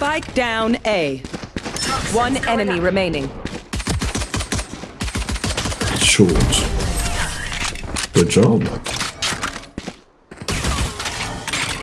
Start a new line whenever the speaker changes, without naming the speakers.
Spike down A. One enemy remaining.
Short. Good job.